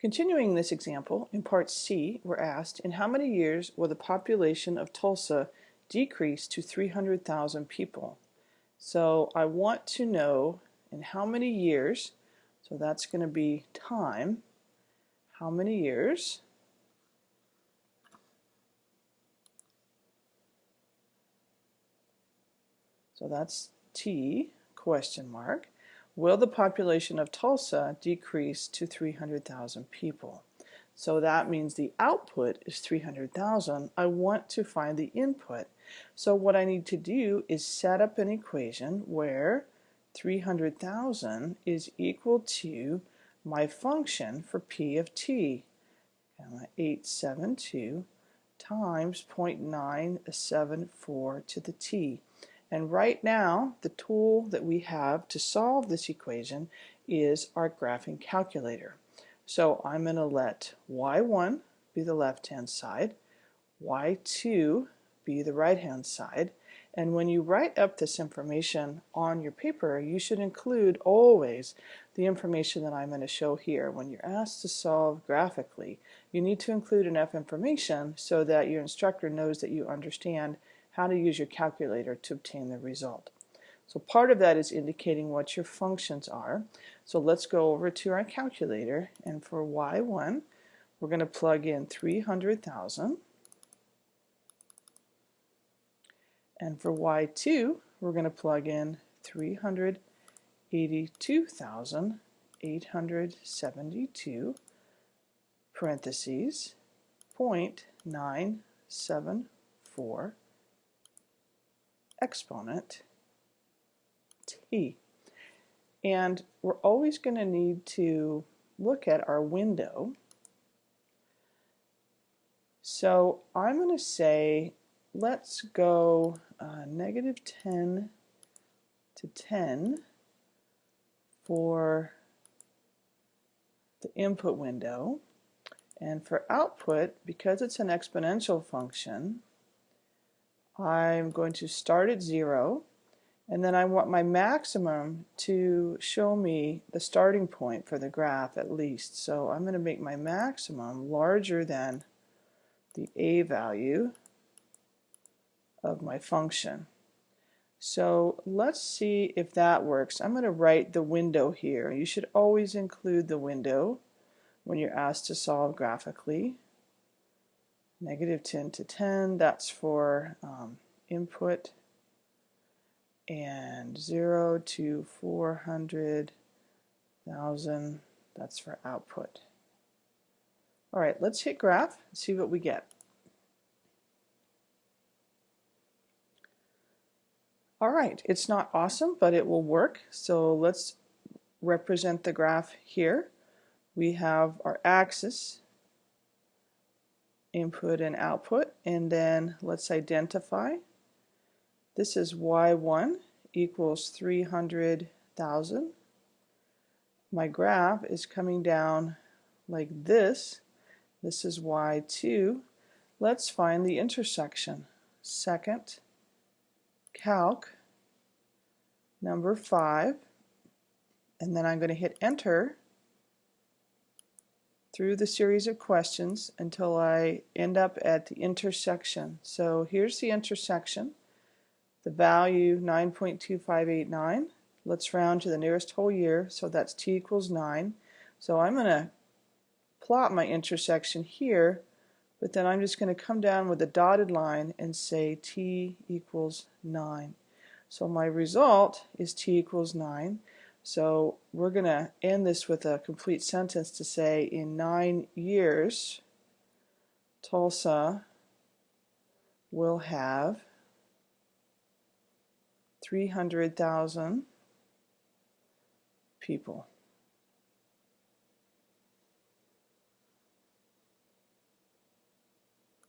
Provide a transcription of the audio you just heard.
Continuing this example, in part C, we're asked, in how many years will the population of Tulsa decrease to 300,000 people? So I want to know in how many years, so that's going to be time, how many years so that's T question mark will the population of Tulsa decrease to 300,000 people? So that means the output is 300,000. I want to find the input. So what I need to do is set up an equation where 300,000 is equal to my function for P of T, 872 times 0.974 to the T. And right now, the tool that we have to solve this equation is our graphing calculator. So I'm going to let y1 be the left-hand side, y2 be the right-hand side, and when you write up this information on your paper, you should include always the information that I'm going to show here. When you're asked to solve graphically, you need to include enough information so that your instructor knows that you understand how to use your calculator to obtain the result. So part of that is indicating what your functions are. So let's go over to our calculator and for y1 we're going to plug in 300,000 and for y2 we're going to plug in 382,872 parentheses 0.974 exponent t. And we're always going to need to look at our window. So I'm going to say let's go uh, negative 10 to 10 for the input window. And for output, because it's an exponential function, I'm going to start at zero and then I want my maximum to show me the starting point for the graph at least. So I'm going to make my maximum larger than the a value of my function. So let's see if that works. I'm going to write the window here. You should always include the window when you're asked to solve graphically negative 10 to 10, that's for um, input, and 0 to 400,000, that's for output. All right, let's hit graph and see what we get. All right, it's not awesome, but it will work. So let's represent the graph here. We have our axis, input and output and then let's identify. This is y1 equals 300,000 my graph is coming down like this. This is y2 let's find the intersection. Second calc. Number 5 and then I'm going to hit enter through the series of questions until I end up at the intersection. So here's the intersection, the value 9.2589. Let's round to the nearest whole year, so that's t equals 9. So I'm going to plot my intersection here, but then I'm just going to come down with a dotted line and say t equals 9. So my result is t equals 9. So we're going to end this with a complete sentence to say in nine years Tulsa will have 300,000 people.